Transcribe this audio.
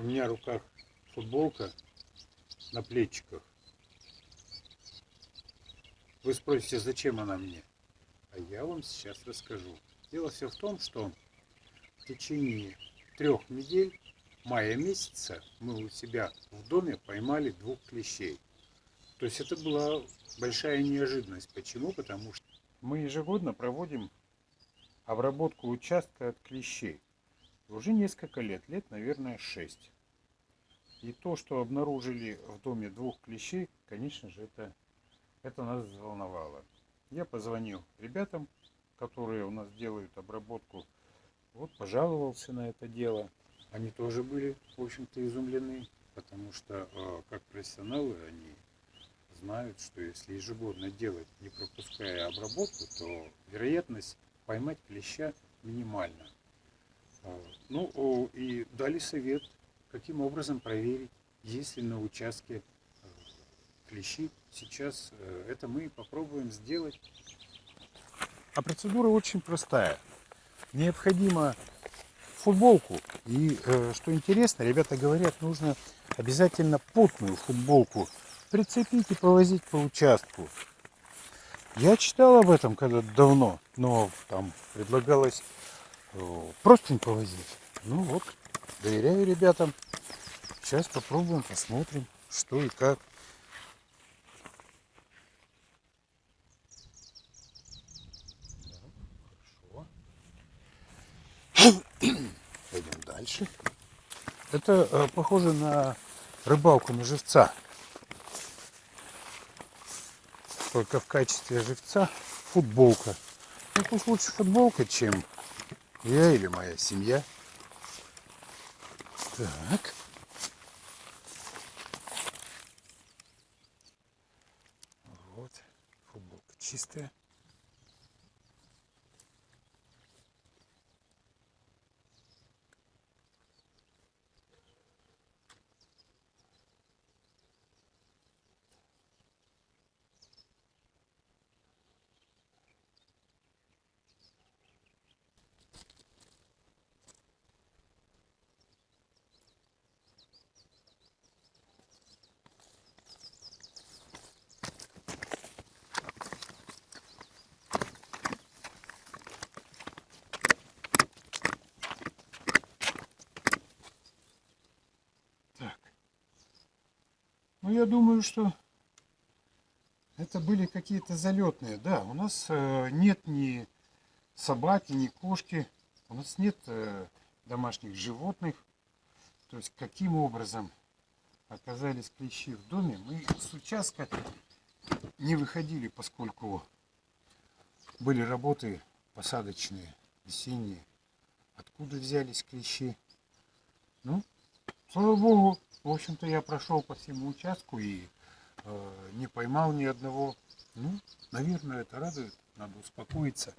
У меня в руках футболка на плечиках. Вы спросите, зачем она мне? А я вам сейчас расскажу. Дело все в том, что в течение трех недель мая месяца мы у себя в доме поймали двух клещей. То есть это была большая неожиданность. Почему? Потому что мы ежегодно проводим обработку участка от клещей. Уже несколько лет, лет, наверное, 6. И то, что обнаружили в доме двух клещей, конечно же, это, это нас взволновало. Я позвонил ребятам, которые у нас делают обработку, вот пожаловался на это дело. Они тоже были, в общем-то, изумлены, потому что, э, как профессионалы, они знают, что если ежегодно делать, не пропуская обработку, то вероятность поймать клеща минимальна. Ну и дали совет, каким образом проверить, есть ли на участке э, клещи. Сейчас э, это мы попробуем сделать. А процедура очень простая. Необходимо футболку. И э, что интересно, ребята говорят, нужно обязательно потную футболку прицепить и повозить по участку. Я читал об этом когда-то давно, но там предлагалось э, простынь повозить. Ну вот, доверяю ребятам. Сейчас попробуем, посмотрим, что и как. Пойдем дальше. Это э, похоже на рыбалку на живца. Только в качестве живца футболка. Ну пусть лучше футболка, чем я или моя семья. Так. Вот, футболка чистая. Ну, я думаю, что это были какие-то залетные. Да, у нас э, нет ни собаки, ни кошки. У нас нет э, домашних животных. То есть, каким образом оказались клещи в доме, мы с участка не выходили, поскольку были работы посадочные, весенние. Откуда взялись клещи? Ну, слава богу, в общем-то, я прошел по всему участку и э, не поймал ни одного. Ну, наверное, это радует. Надо успокоиться.